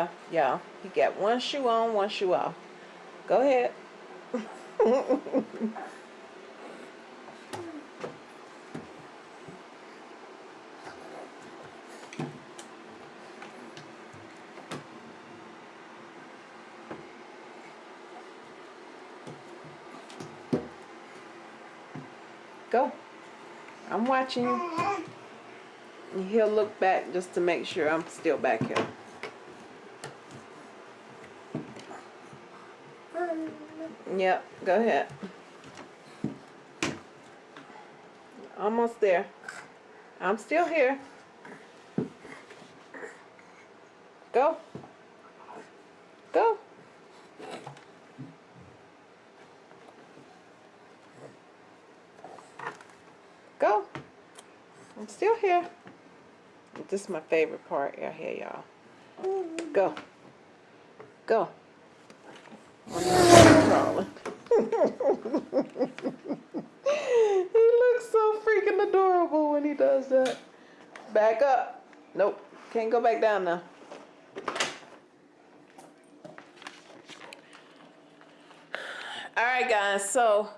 Yeah, yeah. He got one shoe on, one shoe off. Go ahead. Go. I'm watching you. He'll look back just to make sure I'm still back here. Yep, go ahead. Almost there. I'm still here. Go. Go. Go. I'm still here. This is my favorite part right here, y'all. Go. Go. He looks so freaking adorable when he does that. Back up. Nope. Can't go back down now. All right, guys. So,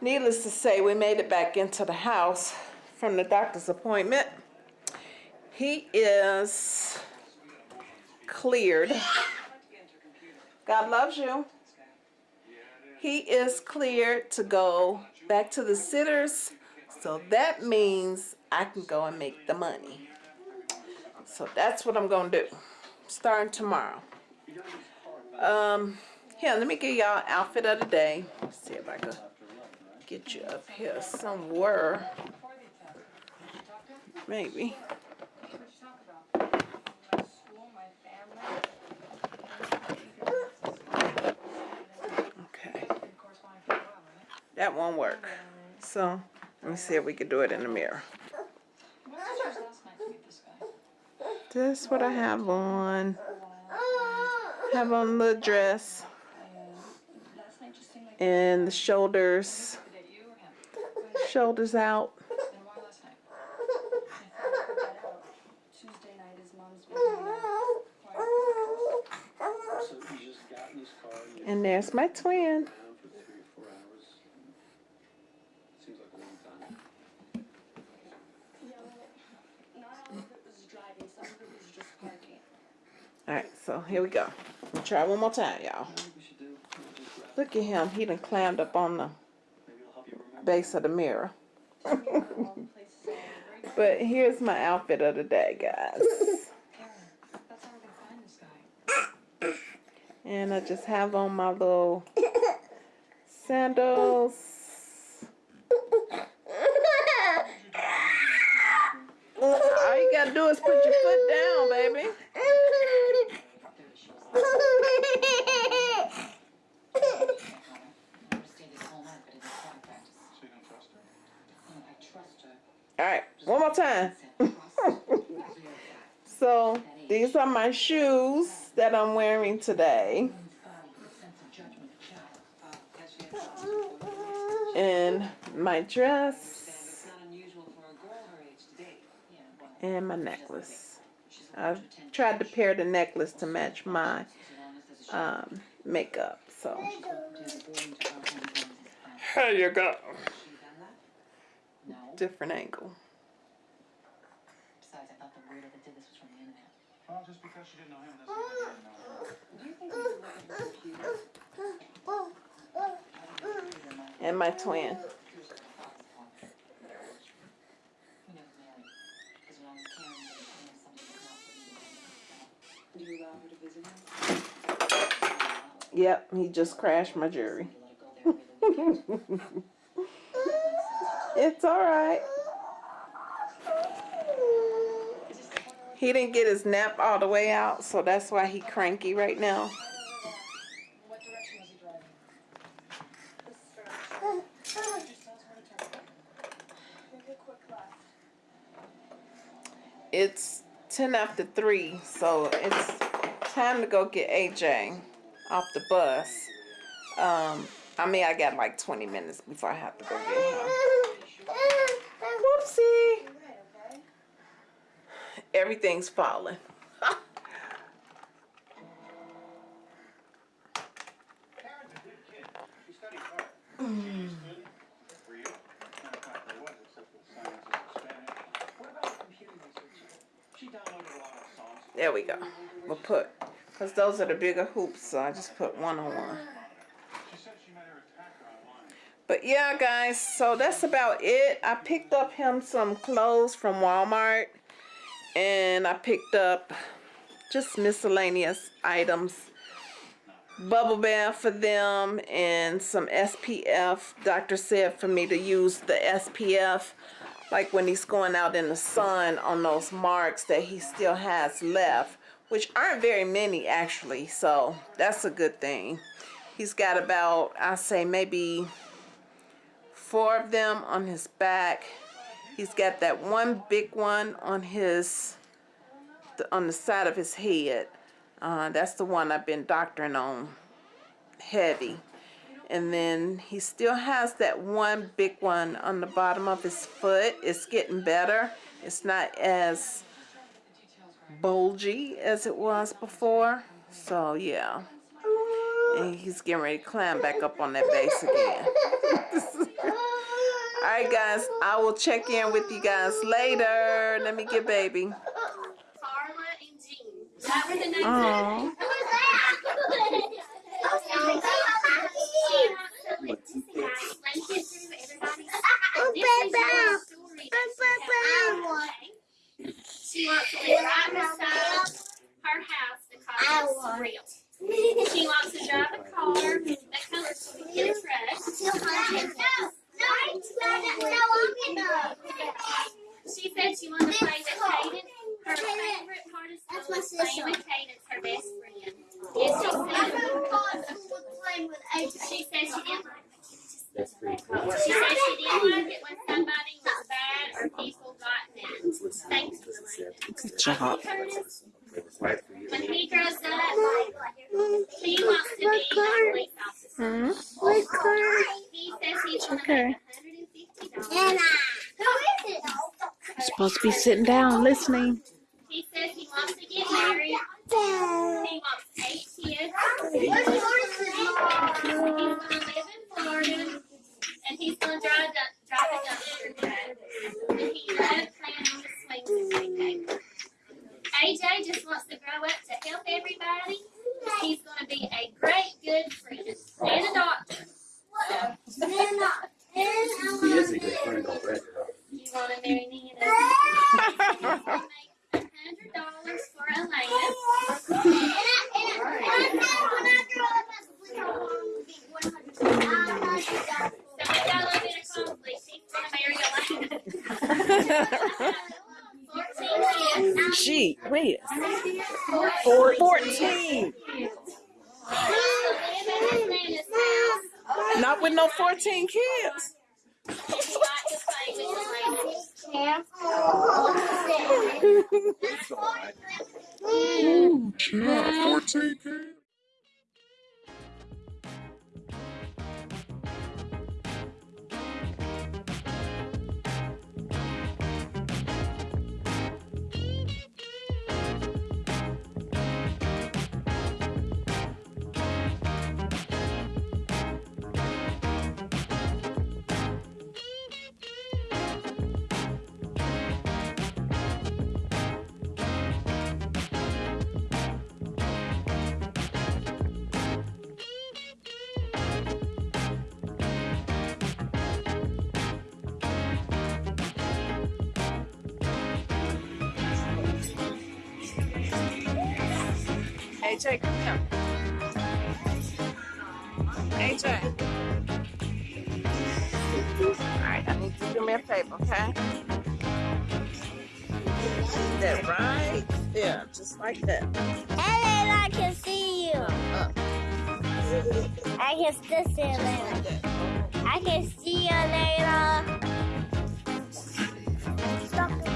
needless to say, we made it back into the house from the doctor's appointment. He is cleared. God loves you. He is cleared to go back to the sitters. So that means I can go and make the money. So that's what I'm going to do. Starting tomorrow. Um, here, let me give y'all outfit of the day. Let's see if I can get you up here somewhere. Maybe. Okay. That won't work. So, let me see if we can do it in the mirror. This what I have on. Have on the dress. And the shoulders. Shoulders out. And there's my twin. Alright, so here we go. We'll try one more time, y'all. Look at him. He done climbed up on the base of the mirror. but here's my outfit of the day, guys. And I just have on my little sandals. All you gotta do is put your foot down, baby. All right, one more time. so these are my shoes that I'm wearing today. And my dress. And my necklace. I've tried to pair the necklace to match my um, makeup. So here you go. Different angle. Besides, I thought the weirdo that did this was from the internet. Well, just because she didn't know him doesn't mean you didn't know her. Do you think he's looking at the computer? And my twin. He never married. Because when I was carrying him, I knew somebody was not what he was. Do you allow her to visit him? Yep, he just crashed my jury. Let it go there really weekend. It's all right. He didn't get his nap all the way out, so that's why he cranky right now. What direction was he driving? Make a quick left. It's 10 after 3, so it's time to go get AJ off the bus. Um, I mean, I got like 20 minutes before I have to go get him. Whoopsie. Everything's falling. Karen's a good kid. She studied hard. She's good for you. Not a fact there was, except for the sciences and Spanish. What about computer research? She downloaded a of songs. There we go. We'll put, because those are the bigger hoops, so I just put one on one. But yeah, guys, so that's about it. I picked up him some clothes from Walmart and I picked up just miscellaneous items. Bubble bath for them and some SPF. Doctor said for me to use the SPF like when he's going out in the sun on those marks that he still has left, which aren't very many actually, so that's a good thing. He's got about, I say maybe four of them on his back. He's got that one big one on his on the side of his head. Uh, that's the one I've been doctoring on heavy. And then he still has that one big one on the bottom of his foot. It's getting better. It's not as bulgy as it was before. So yeah. And he's getting ready to climb back up on that base again. Alright guys, I will check in with you guys later. Let me get baby. Carla and Jean. That were the names. Aw. She wants to live right beside her house because it's real. She wants to drive a car that colors to be in a truck. She said she wanted to play with Kaden. Her favorite part of That's school my is playing sister. with Kaden's her best friend. And she said she said she didn't like That's pretty she said she didn't like it when somebody was bad or people got mad. Thanks, Lorena. Good job. Curtis, It was right for you. when he grows up, he wants to be a says he's gonna Okay. Supposed to be sitting down listening. He says he wants to get married. He wants eight kids. He's gonna live in Florida, and he's gonna drive a drive a dumpster truck. And he loves playing on the swings every day. AJ just wants to grow up to help everybody. He's gonna be a great, good friend and a doctor. So, He is a good friend already. huh? you wanna marry me and Make a hundred dollars for Elena. So we got a little bit of conflict. He's gonna marry Elena. Fourteen kids. Gee, wait. Four- 14. Not with no 14 kids. AJ, come here. AJ. Alright, I need you to do me a favor, okay? That right there, just like that. Ellen, I can see you. Up, I can still see you later. I can see you later. Stop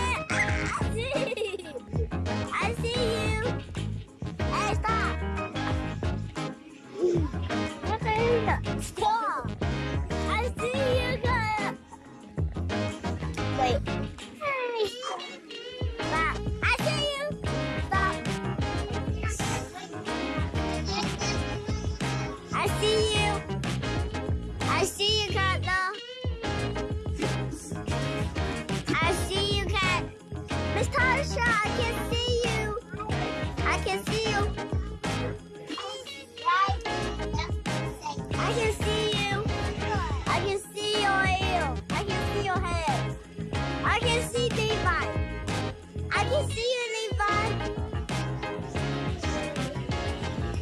I can see you. I can see your ear. I can see your head. I can see Levi. I can see you, Levi.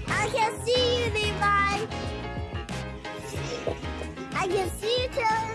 I can see you, Levi. I can see you, Taylor.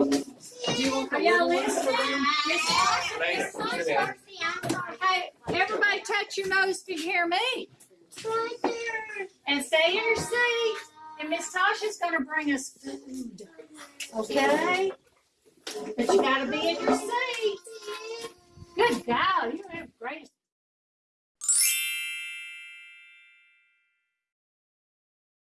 Are y'all listening? Hey, everybody touch your nose if you hear me. And stay in your seat. And Miss Tasha's gonna bring us food. Okay? But you gotta be in your seat. Good God,